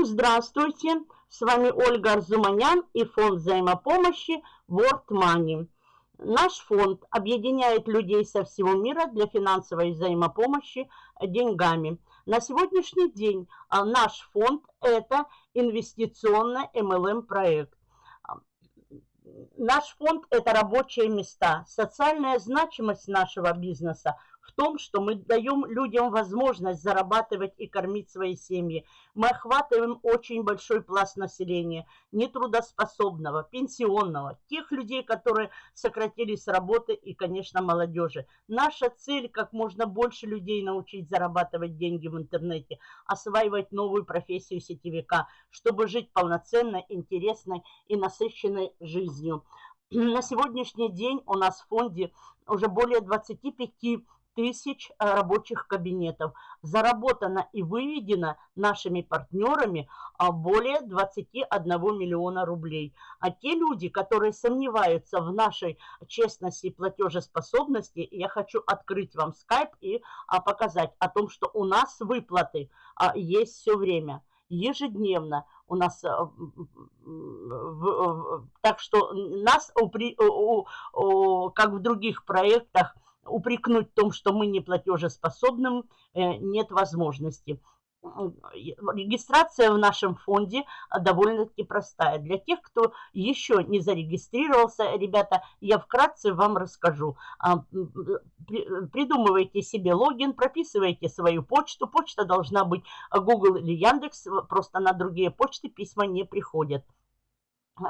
Всем здравствуйте! С вами Ольга Арзуманян и фонд взаимопомощи World Money. Наш фонд объединяет людей со всего мира для финансовой взаимопомощи деньгами. На сегодняшний день а, наш фонд – это инвестиционный MLM проект. Наш фонд – это рабочие места. Социальная значимость нашего бизнеса – в том, что мы даем людям возможность зарабатывать и кормить свои семьи. Мы охватываем очень большой пласт населения, нетрудоспособного, пенсионного, тех людей, которые сократились с работы и, конечно, молодежи. Наша цель – как можно больше людей научить зарабатывать деньги в интернете, осваивать новую профессию сетевика, чтобы жить полноценной, интересной и насыщенной жизнью. На сегодняшний день у нас в фонде уже более 25 тысяч э, рабочих кабинетов. Заработано и выведено нашими партнерами а, более 21 миллиона рублей. А те люди, которые сомневаются в нашей честности и платежеспособности, я хочу открыть вам скайп и а, показать о том, что у нас выплаты а, есть все время ежедневно у нас, э, так что нас, как в других проектах, упрекнуть в том, что мы не платежеспособным, э, нет возможности. Регистрация в нашем фонде довольно-таки простая. Для тех, кто еще не зарегистрировался, ребята, я вкратце вам расскажу. А, придумывайте себе логин, прописывайте свою почту. Почта должна быть Google или Яндекс, просто на другие почты письма не приходят.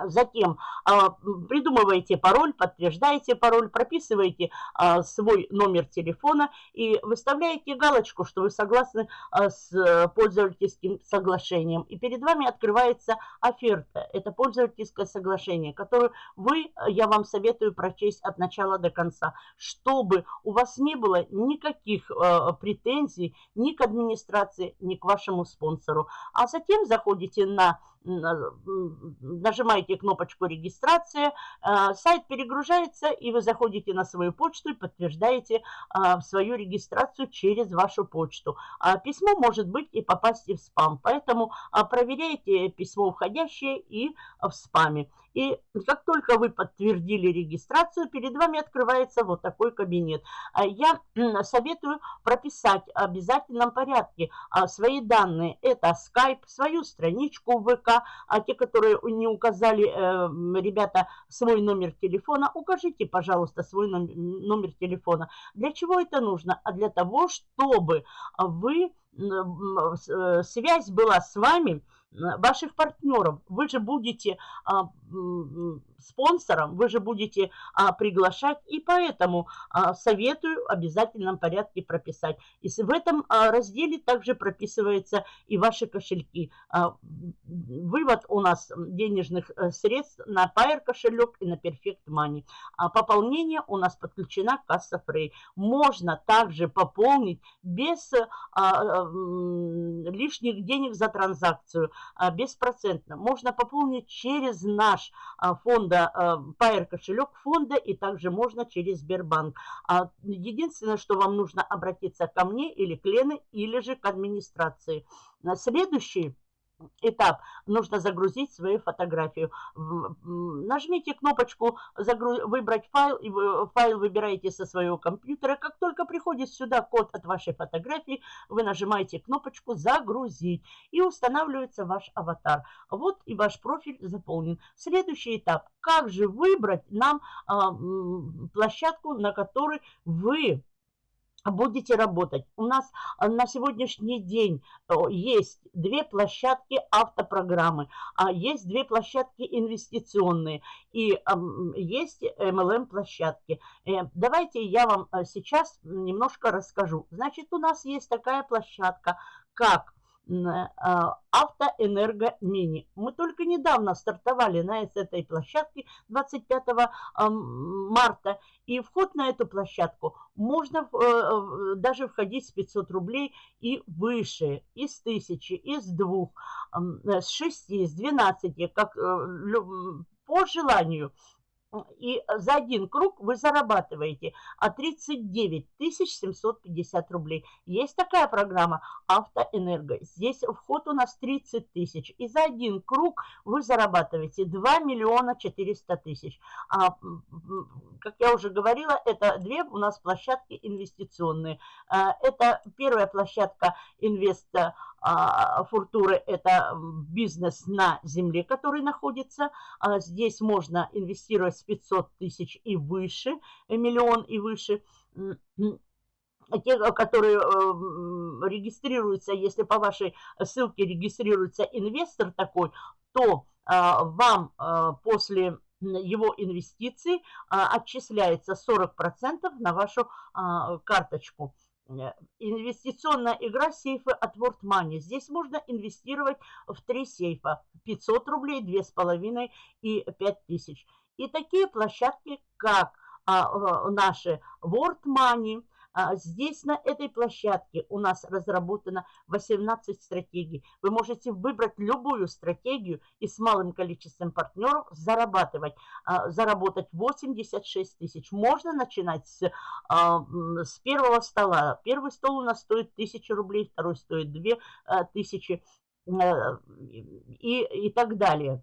Затем а, придумываете пароль, подтверждаете пароль, прописываете а, свой номер телефона и выставляете галочку, что вы согласны а, с пользовательским соглашением. И перед вами открывается оферта. Это пользовательское соглашение, которое вы, я вам советую прочесть от начала до конца, чтобы у вас не было никаких претензий ни к администрации, ни к вашему спонсору. А затем заходите на нажимаете кнопочку регистрация, э, сайт перегружается, и вы заходите на свою почту и подтверждаете э, свою регистрацию через вашу почту. А письмо может быть и попасть и в спам, поэтому э, проверяйте письмо входящее и в спаме. И как только вы подтвердили регистрацию, перед вами открывается вот такой кабинет. Я советую прописать в обязательном порядке свои данные. Это Skype, свою страничку ВК, а те, которые не указали, э, ребята, свой номер телефона, укажите, пожалуйста, свой номер телефона. Для чего это нужно? А для того, чтобы вы, э, связь была с вами, ваших партнеров. Вы же будете а, спонсором, вы же будете а, приглашать, и поэтому а, советую в обязательном порядке прописать. И в этом а, разделе также прописываются и ваши кошельки. А, вывод у нас денежных э, средств на Pair кошелек и на Perfect Money. А пополнение у нас подключена касса Frey. Можно также пополнить без а, а, лишних денег за транзакцию. А, беспроцентно. Можно пополнить через наш а, фонда, Pair кошелек фонда и также можно через Сбербанк. А, единственное, что вам нужно обратиться ко мне или к Лене, или же к администрации. Следующий этап нужно загрузить свою фотографию. Нажмите кнопочку «Выбрать файл», и файл выбираете со своего компьютера. Как только приходит сюда код от вашей фотографии, вы нажимаете кнопочку «Загрузить» и устанавливается ваш аватар. Вот и ваш профиль заполнен. Следующий этап. Как же выбрать нам а, площадку, на которой вы будете работать. У нас э, на сегодняшний день э, есть две площадки автопрограммы, а есть две площадки инвестиционные и есть MLM-площадки. Э, давайте я вам сейчас немножко расскажу. Значит, у нас есть такая площадка, как а, Автоэнерго Мини. Мы только недавно стартовали на этой площадке 25 марта. И вход на эту площадку можно э, даже входить с 500 рублей и выше, из 1000, из 2, с 6, с 12, как э, по желанию. И за один круг вы зарабатываете 39 750 рублей. Есть такая программа «Автоэнерго». Здесь вход у нас 30 тысяч. И за один круг вы зарабатываете 2 миллиона 400 тысяч. А, как я уже говорила, это две у нас площадки инвестиционные. А, это первая площадка инвеста а, Фуртуры – это бизнес на земле, который находится. А, здесь можно инвестировать с 500 тысяч и выше, э, миллион и выше. Те, которые э, регистрируются, если по вашей ссылке регистрируется инвестор такой, то а, вам после его инвестиций отчисляется 40% на вашу карточку. Э, инвестиционная игра сейфы от World Money. Здесь можно инвестировать в три сейфа. 500 рублей, 2,5 и 5000. И такие площадки, как а, наши World Money – здесь, на этой площадке, у нас разработано 18 стратегий. Вы можете выбрать любую стратегию и с малым количеством партнеров зарабатывать. А, заработать 86 тысяч. Можно начинать с, а, с первого стола. Первый стол у нас стоит 1000 рублей, второй стоит 2000 э, и, и так далее.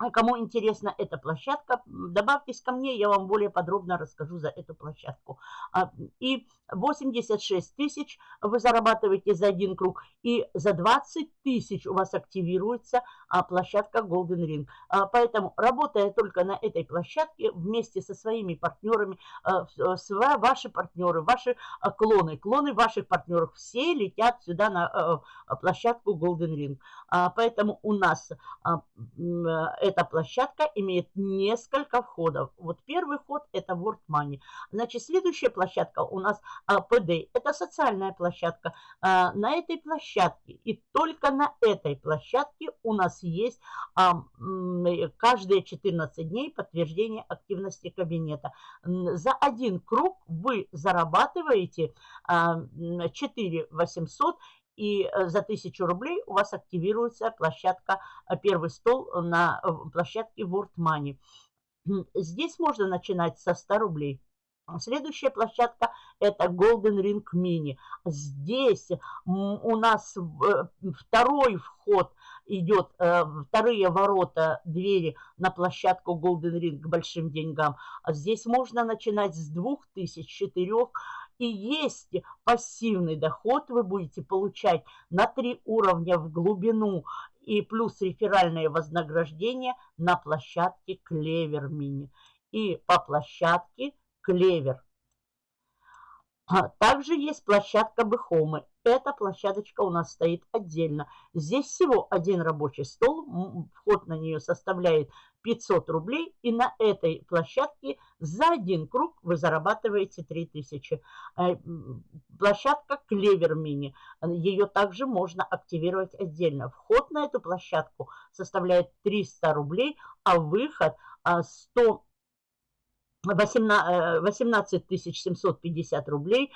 А кому интересна эта площадка, добавьтесь ко мне, я вам более подробно расскажу за эту площадку. А, и 86 тысяч вы зарабатываете за один круг, и за 20 тысяч у вас активируется а, площадка Golden Ring. А, поэтому, работая только на этой площадке, вместе со своими партнерами, ваши партнеры, ваши клоны, клоны ваших партнеров, все летят сюда на площадку Golden Ring. Поэтому у нас эта площадка имеет несколько входов. Вот первый вход это World Money. Значит, следующая площадка у нас PD. А, это социальная площадка. А, на этой площадке и только на этой площадке у нас есть а, каждые 14 дней подтверждение активности кабинета. За один круг вы зарабатываете 4 800 и э, за 1000 рублей у вас активируется площадка э, «Первый стол» на э, площадке World Money. Здесь можно начинать со 100 рублей. Следующая площадка это Golden Ring Mini. Здесь у нас второй вход идет, вторые ворота, двери на площадку Golden Ring к большим деньгам. Здесь можно начинать с 2000, 4000 и есть пассивный доход, вы будете получать на три уровня в глубину и плюс реферальное вознаграждение на площадке Клевер Мини и по площадке Клевер. А также есть площадка Бэхомы. Эта площадочка у нас стоит отдельно. Здесь всего один рабочий стол. Вход на нее составляет 500 рублей. И на этой площадке за один круг вы зарабатываете 3000. Э, площадка Клевер Мини. Ее также можно активировать отдельно. Вход на эту площадку составляет 300 рублей, а выход 100 18 750 рублей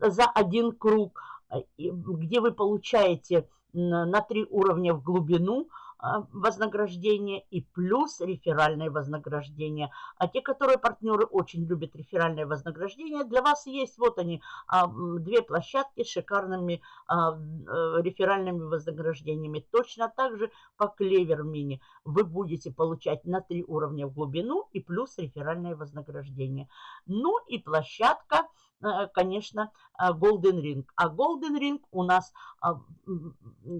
за один круг, э, где вы получаете на три уровня в глубину – вознаграждение и плюс реферальное вознаграждение. А те, которые партнеры очень любят реферальное вознаграждение, для вас есть вот они, а, две площадки с шикарными а, э, реферальными вознаграждениями. Точно так же по Клевер Мини вы будете получать на три уровня в глубину и плюс реферальное вознаграждение. Ну и площадка э, конечно, Golden Ring. А Golden Ring у нас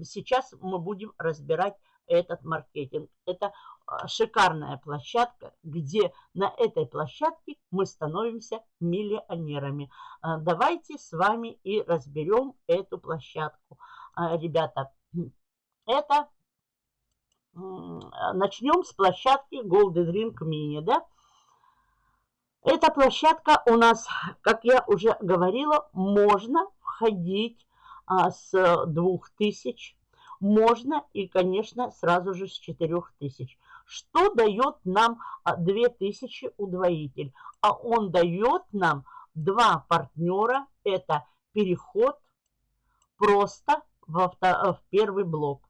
сейчас мы будем разбирать этот маркетинг. Это а, шикарная площадка, где на этой площадке мы становимся миллионерами. А, давайте с вами и разберем эту площадку. А, ребята, это начнем с площадки Golden Ring Mini, да? Эта площадка у нас, как я уже говорила, можно входить с 2000 можно и, конечно, сразу же с 4000. Что дает нам 2000 а, удвоитель? А он дает нам два партнера. Это переход просто во в первый блок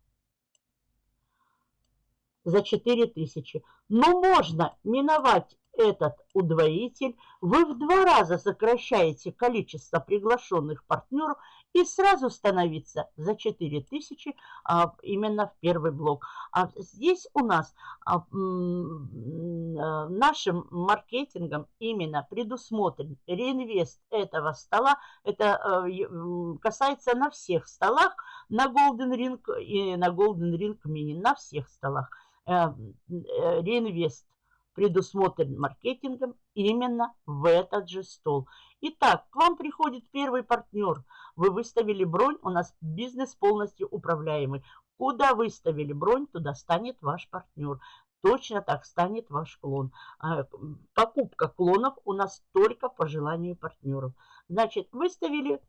за 4000. Но можно миновать этот удвоитель, вы в два раза сокращаете количество приглашенных партнеров и сразу становиться за 4000 а, именно в первый блок. А здесь у нас а, а, нашим маркетингом именно предусмотрен реинвест этого стола. Это а, касается на всех столах, на Golden Ring и на Golden Ring Mini, на всех столах. А, реинвест предусмотрен маркетингом именно в этот же стол. Итак, к вам приходит первый партнер. Вы выставили бронь, у нас бизнес полностью управляемый. Куда выставили бронь, туда станет ваш партнер. Точно так станет ваш клон. А, покупка клонов у нас только по желанию партнеров. Значит, выставили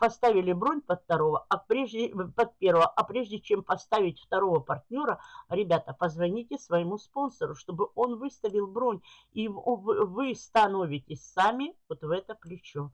поставили бронь под второго, а прежде, под первого, а прежде чем поставить второго партнера, ребята, позвоните своему спонсору, чтобы он выставил бронь, и вы становитесь сами вот в это плечо.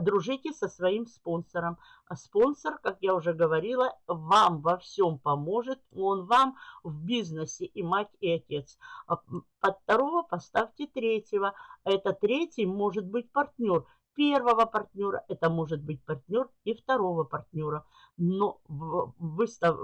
Дружите со своим спонсором. А спонсор, как я уже говорила, вам во всем поможет. Он вам в бизнесе и мать, и отец. А под второго поставьте третьего. Это третий может быть партнер первого партнера, это может быть партнер и второго партнера. Но выстав,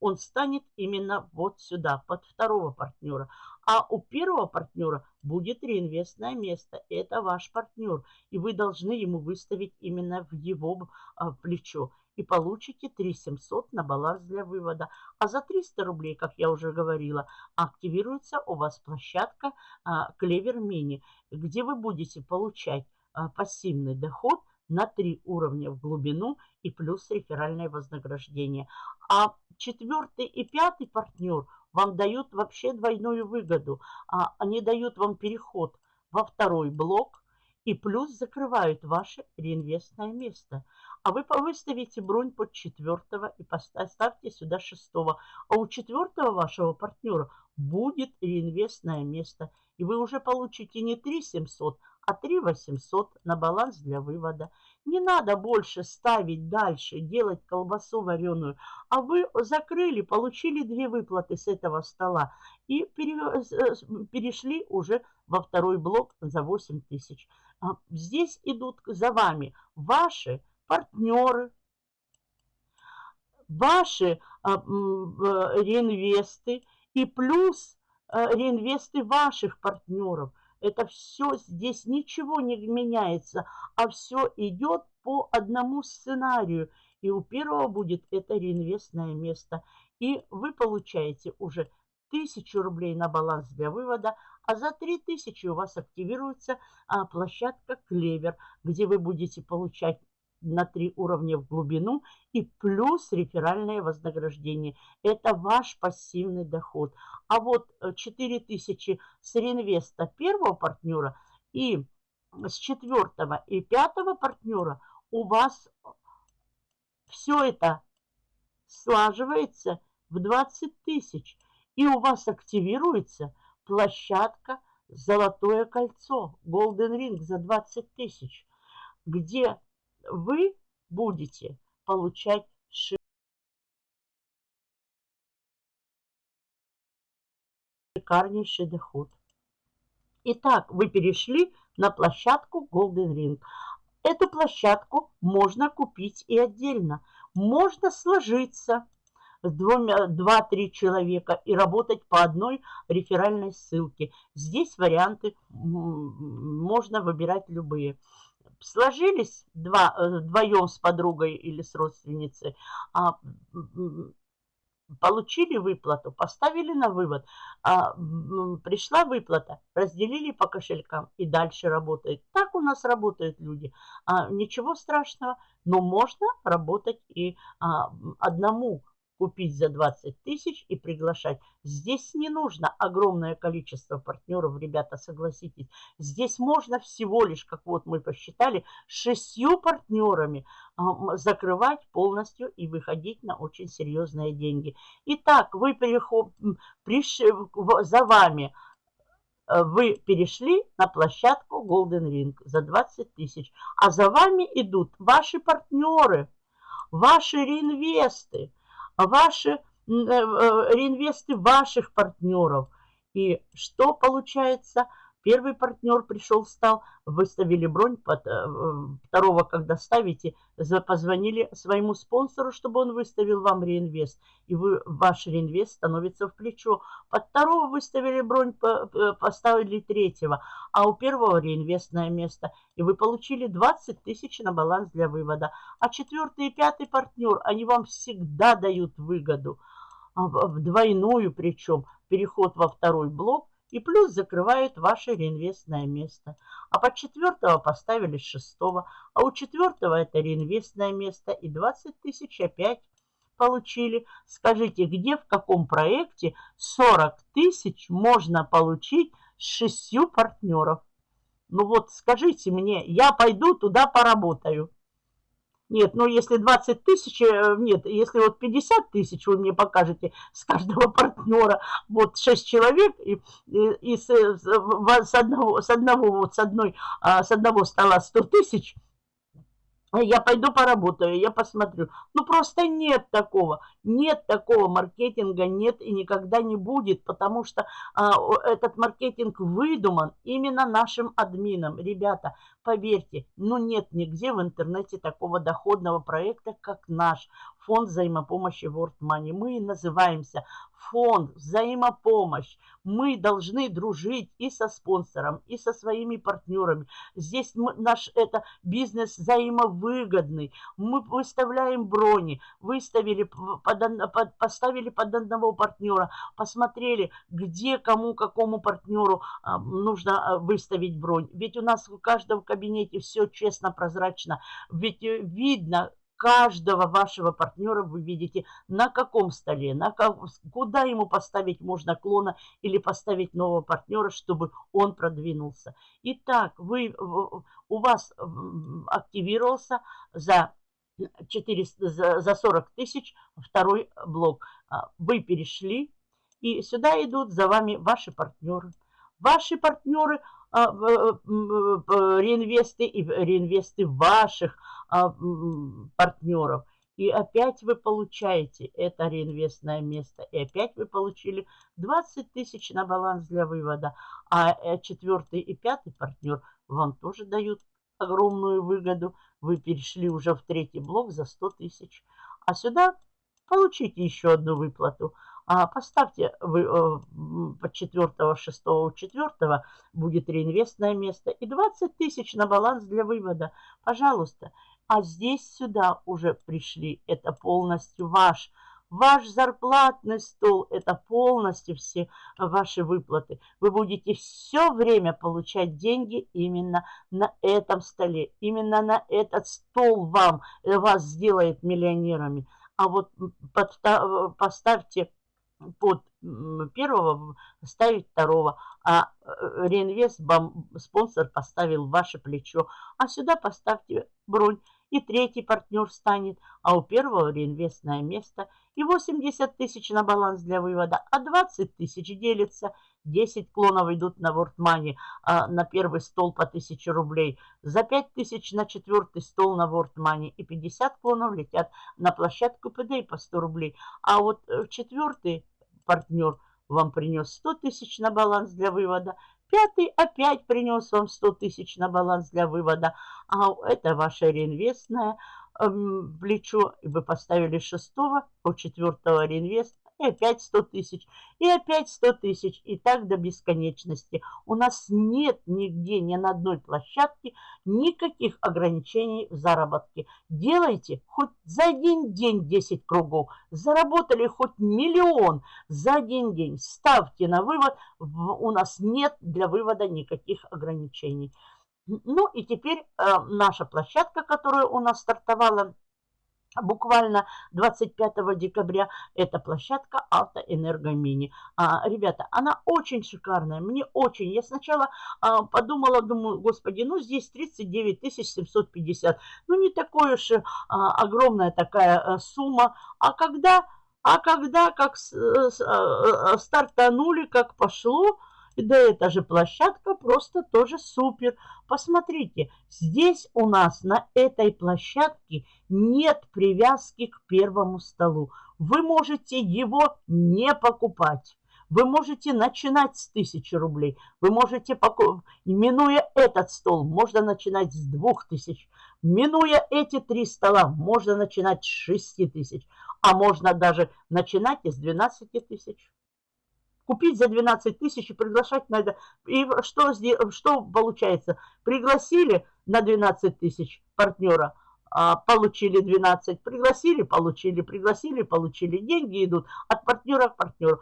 он станет именно вот сюда, под второго партнера. А у первого партнера будет реинвестное место. Это ваш партнер. И вы должны ему выставить именно в его а, плечо. И получите 3700 на баланс для вывода. А за 300 рублей, как я уже говорила, активируется у вас площадка а, Клевер Мини, где вы будете получать пассивный доход на три уровня в глубину и плюс реферальное вознаграждение. А четвертый и пятый партнер вам дают вообще двойную выгоду. А они дают вам переход во второй блок и плюс закрывают ваше реинвестное место. А вы выставите бронь под четвертого и поставьте сюда шестого. А у четвертого вашего партнера будет реинвестное место. И вы уже получите не 3 700, а 3 800 на баланс для вывода. Не надо больше ставить дальше, делать колбасу вареную. А вы закрыли, получили две выплаты с этого стола и перешли уже во второй блок за 8 тысяч. А здесь идут за вами ваши партнеры, ваши а, реинвесты и плюс а, реинвесты ваших партнеров. Это все, здесь ничего не меняется, а все идет по одному сценарию. И у первого будет это реинвестное место. И вы получаете уже тысячу рублей на баланс для вывода, а за 3000 у вас активируется а, площадка Клевер, где вы будете получать на три уровня в глубину и плюс реферальное вознаграждение. Это ваш пассивный доход. А вот 4000 э, с реинвеста первого партнера и с четвертого и пятого партнера у вас все это слаживается в 20 тысяч. И у вас активируется площадка «Золотое кольцо» Golden Ring за 20 тысяч, где вы будете получать шикарнейший доход. Итак, вы перешли на площадку Golden Ring. Эту площадку можно купить и отдельно. Можно сложиться два-три человека и работать по одной реферальной ссылке. Здесь варианты можно выбирать любые сложились два, э, вдвоем с подругой или с родственницей, а, получили выплату, поставили на вывод, а, пришла выплата, разделили по кошелькам и дальше работает. Так у нас работают люди. А, ничего страшного, но можно работать и а, одному купить за 20 тысяч и приглашать. Здесь не нужно огромное количество партнеров, ребята, согласитесь. Здесь можно всего лишь, как вот мы посчитали, шестью партнерами закрывать полностью и выходить на очень серьезные деньги. Итак, вы переход, за вами э, вы перешли на площадку Golden Ring за 20 тысяч, а за вами идут ваши партнеры, ваши реинвесты, ваши э, э, реинвесты ваших партнеров. И что получается? Первый партнер пришел, встал, выставили бронь, под, э, второго, когда ставите, позвонили своему спонсору, чтобы он выставил вам реинвест. И вы, ваш реинвест становится в плечо. Под второго выставили бронь, поставили третьего, а у первого реинвестное место. И вы получили 20 тысяч на баланс для вывода. А четвертый и пятый партнер, они вам всегда дают выгоду. А двойную причем, переход во второй блок – и плюс закрывают ваше реинвестное место. А под четвертого поставили шестого, а у четвертого это реинвестное место и 20 тысяч опять получили. Скажите, где, в каком проекте 40 тысяч можно получить с шестью партнеров? Ну вот скажите мне, я пойду туда поработаю. Нет, ну если 20 тысяч, э, нет, если вот 50 тысяч вы мне покажете с каждого партнера, вот 6 человек, и, и, и с, с, одного, с одного, вот с одной, а, с одного стола 100 тысяч – я пойду поработаю, я посмотрю. Ну, просто нет такого. Нет такого маркетинга, нет и никогда не будет, потому что а, этот маркетинг выдуман именно нашим админом. Ребята, поверьте, ну нет нигде в интернете такого доходного проекта, как наш фонд взаимопомощи World Money. Мы называемся фонд взаимопомощь. Мы должны дружить и со спонсором, и со своими партнерами. Здесь мы, наш это бизнес взаимовыгодный. Мы выставляем брони, выставили, под, под, поставили под одного партнера, посмотрели, где кому, какому партнеру а, нужно а, выставить бронь. Ведь у нас в каждом кабинете все честно, прозрачно. Ведь э, видно, каждого вашего партнера вы видите, на каком столе, на как, куда ему поставить можно клона или поставить нового партнера, чтобы он продвинулся. Итак, вы, у вас активировался за 400, за, за 40 тысяч второй блок. А, вы перешли, и сюда идут за вами ваши партнеры. Ваши партнеры реинвесты и реинвесты ваших а, партнеров. И опять вы получаете это реинвестное место. И опять вы получили 20 тысяч на баланс для вывода. А э, четвертый и пятый партнер вам тоже дают огромную выгоду. Вы перешли уже в третий блок за 100 тысяч. А сюда получите еще одну выплату. А поставьте э, под 4, 6, 4 будет реинвестное место и 20 тысяч на баланс для вывода. Пожалуйста. А здесь сюда уже пришли. Это полностью ваш. Ваш зарплатный стол – это полностью все ваши выплаты. Вы будете все время получать деньги именно на этом столе. Именно на этот стол вам, э, вас сделает миллионерами. А вот поставьте под первого ставить второго, а э, реинвест спонсор поставил ваше плечо. А сюда поставьте бронь, и третий партнер станет, а у первого реинвестное место. И 80 тысяч на баланс для вывода, а 20 тысяч делится. 10 клонов идут на WordMoney, а на первый стол по 1000 рублей. За 5 тысяч на четвертый стол на WordMoney. И 50 клонов летят на площадку PDA по 100 рублей. А вот э, четвертый партнер вам принес 100 тысяч на баланс для вывода. Пятый опять принес вам 100 тысяч на баланс для вывода. А это ваше реинвестное эм, плечо. И вы поставили шестого, у четвертого реинвест и опять 100 тысяч, и опять 100 тысяч, и так до бесконечности. У нас нет нигде, ни на одной площадке никаких ограничений в заработке. Делайте хоть за один день 10 кругов, заработали хоть миллион за один день, ставьте на вывод, у нас нет для вывода никаких ограничений. Ну и теперь э, наша площадка, которая у нас стартовала буквально 25 декабря эта площадка Автоэнергомини. А, ребята, она очень шикарная, мне очень. Я сначала а, подумала, думаю, господи, ну здесь 39 750, ну не такое уж а, огромная такая а, сумма. А когда, а когда как с, с, а, стартанули, как пошло, да эта же площадка просто тоже супер. Посмотрите, здесь у нас на этой площадке нет привязки к первому столу. Вы можете его не покупать. Вы можете начинать с 1000 рублей. Вы можете, минуя этот стол, можно начинать с 2000. Минуя эти три стола, можно начинать с 6 тысяч. А можно даже начинать из 12 тысяч купить за 12 тысяч и приглашать на это. И что, что получается? Пригласили на 12 тысяч партнера, а, получили 12, пригласили, получили, пригласили, получили. Деньги идут от партнера к партнеру.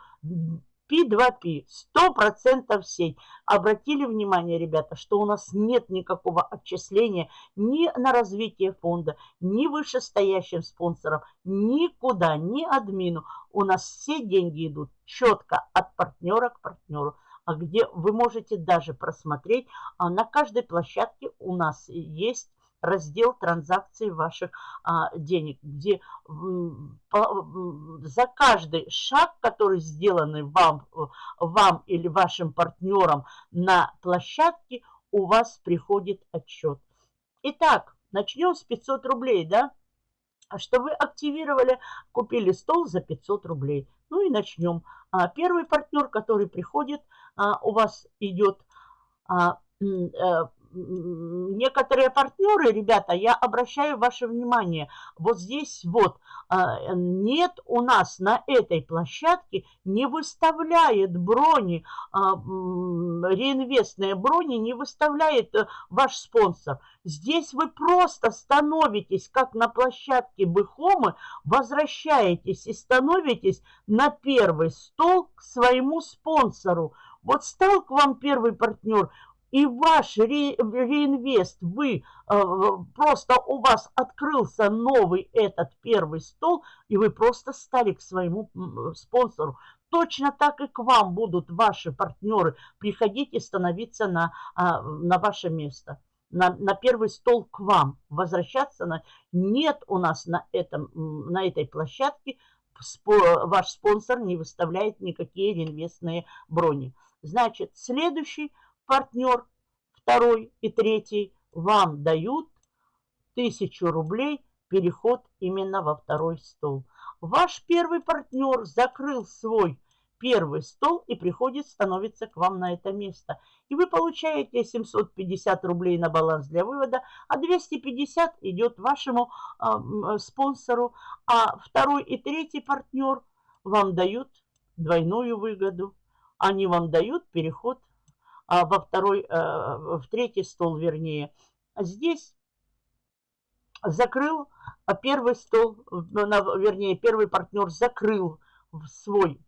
P2P, 100% сеть. Обратили внимание, ребята, что у нас нет никакого отчисления ни на развитие фонда, ни вышестоящим спонсорам, никуда, ни админу. У нас все деньги идут четко от партнера к партнеру а где вы можете даже просмотреть, а на каждой площадке у нас есть раздел транзакций ваших а, денег, где за каждый шаг, который сделанный вам, вам или вашим партнерам на площадке, у вас приходит отчет. Итак, начнем с 500 рублей, да? Что вы активировали, купили стол за 500 рублей. Ну и начнем. А, первый партнер, который приходит, а, у вас идет а, э, некоторые партнеры, ребята, я обращаю ваше внимание, вот здесь вот а, нет у нас на этой площадке, не выставляет брони, а, реинвестные брони не выставляет э, ваш спонсор. Здесь вы просто становитесь, как на площадке Бэхомы, возвращаетесь и становитесь на первый стол к своему спонсору. Вот стал к вам первый партнер, и ваш ре, реинвест, вы э, просто у вас открылся новый этот первый стол, и вы просто стали к своему спонсору. Точно так и к вам будут ваши партнеры приходить и становиться на, а, на ваше место. На, на первый стол к вам возвращаться на нет у нас на этом на этой площадке ваш спонсор не выставляет никакие реинвестные брони значит следующий партнер, второй и третий, вам дают тысячу рублей переход именно во второй стол. Ваш первый партнер закрыл свой первый стол и приходит, становится к вам на это место. И вы получаете 750 рублей на баланс для вывода, а 250 идет вашему э, спонсору, а второй и третий партнер вам дают двойную выгоду. Они вам дают переход а во второй, э, в третий стол, вернее. Здесь закрыл а первый стол, вернее, первый партнер закрыл свой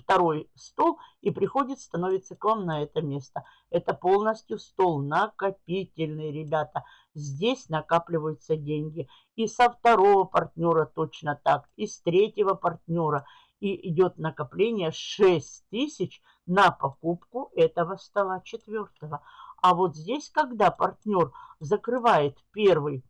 второй стол и приходит, становится к вам на это место. Это полностью стол накопительный, ребята. Здесь накапливаются деньги. И со второго партнера точно так, и с третьего партнера. И идет накопление 6 тысяч на покупку этого стола четвертого. А вот здесь, когда партнер закрывает первый,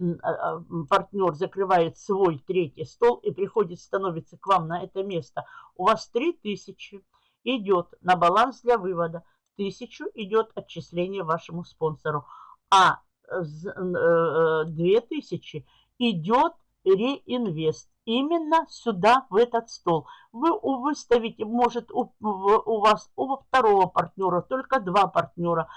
а, а, партнер закрывает свой третий стол и приходит, становится к вам на это место, у вас 3000 идет на баланс для вывода, 1000 идет отчисление вашему спонсору, а 2000 э, идет реинвест именно сюда, в этот стол. Вы выставите, может, у, у вас у второго партнера только два партнера,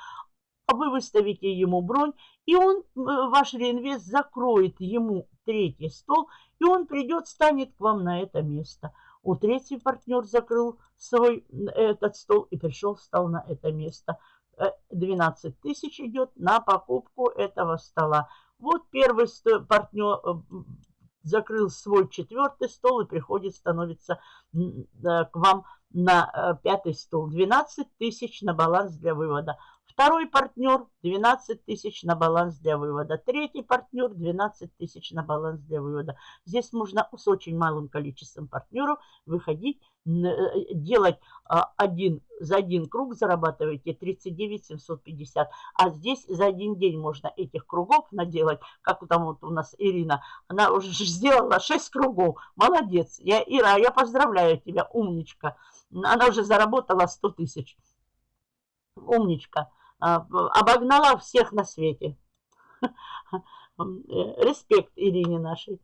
вы выставите ему бронь, и он, ваш реинвест, закроет ему третий стол, и он придет, станет к вам на это место. У третий партнер закрыл свой этот стол и пришел, встал на это место. 12 э, тысяч идет на покупку этого стола. Вот первый партнер, э, закрыл свой четвертый стол и приходит, становится э, к вам на э, пятый стол. 12 тысяч на баланс для вывода. Второй партнер 12 тысяч на баланс для вывода. Третий партнер 12 тысяч на баланс для вывода. Здесь можно с очень малым количеством партнеров выходить, делать а, один, за один круг зарабатываете 39 750. А здесь за один день можно этих кругов наделать, как там вот у нас Ирина. Она уже сделала 6 кругов. Молодец. Я, Ира, я поздравляю тебя, умничка. Она уже заработала 100 тысяч. Умничка. А, обогнала всех на свете. Респект Ирине нашей.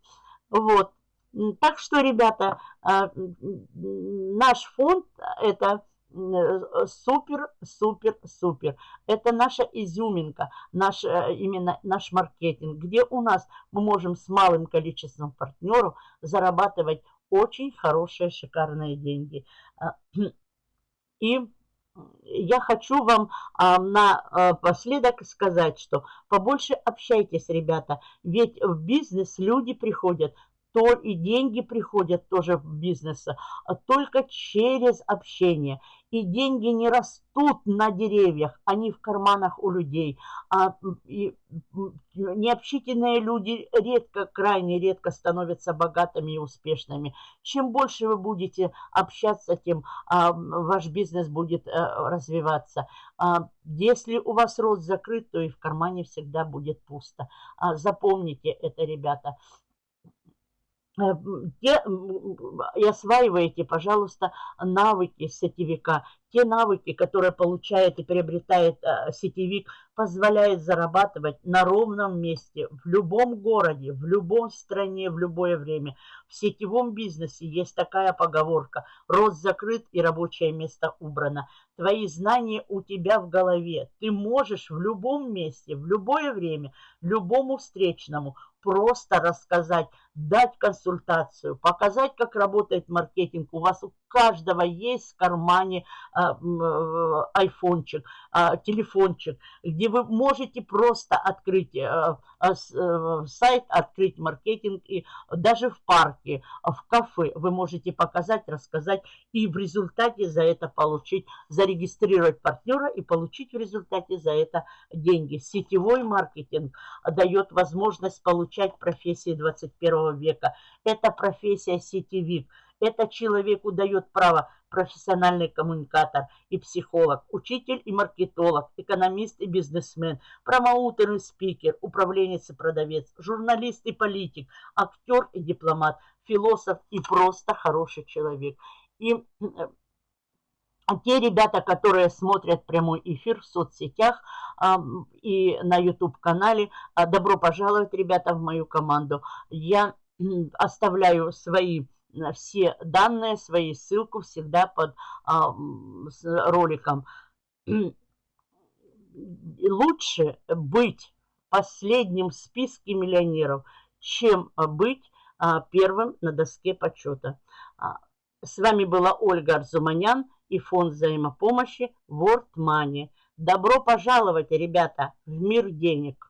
Вот. Так что, ребята, наш фонд – это супер, супер, супер. Это наша изюминка, наш, именно наш маркетинг, где у нас мы можем с малым количеством партнеров зарабатывать очень хорошие, шикарные деньги. И я хочу вам а, напоследок сказать, что побольше общайтесь, ребята, ведь в бизнес люди приходят то и деньги приходят тоже в бизнес, а только через общение. И деньги не растут на деревьях, они в карманах у людей. А, и, необщительные люди редко, крайне редко становятся богатыми и успешными. Чем больше вы будете общаться, тем а, ваш бизнес будет а, развиваться. А, если у вас рот закрыт, то и в кармане всегда будет пусто. А, запомните это, ребята. Э, те, и осваиваете, пожалуйста, навыки сетевика. Те навыки, которые получает и приобретает э, сетевик, позволяет зарабатывать на ровном месте, в любом городе, в любом стране, в любое время. В сетевом бизнесе есть такая поговорка «Рот закрыт и рабочее место убрано». Твои знания у тебя в голове. Ты можешь в любом месте, в любое время, любому встречному просто рассказать, дать консультацию, показать, как работает маркетинг. У вас у каждого есть в кармане а, э, айфончик, а, телефончик, где вы можете просто открыть а, а, а, сайт, открыть маркетинг, и даже в парке, в кафе вы можете показать, рассказать и в результате за это получить, зарегистрировать партнера и получить в результате за это деньги. Сетевой маркетинг дает возможность получать профессии 21 века. Это профессия сетевик. Это человеку дает право профессиональный коммуникатор и психолог, учитель и маркетолог, экономист и бизнесмен, промоутер и спикер, управленец и продавец, журналист и политик, актер и дипломат, философ и просто хороший человек. И э, те ребята, которые смотрят прямой эфир в соцсетях а, и на YouTube-канале, а, добро пожаловать, ребята, в мою команду. Я оставляю свои все данные, свои ссылку всегда под а, роликом. Лучше быть последним в списке миллионеров, чем быть а, первым на доске почета. А, с вами была Ольга Арзуманян и фонд взаимопомощи World Money. Добро пожаловать, ребята, в мир денег!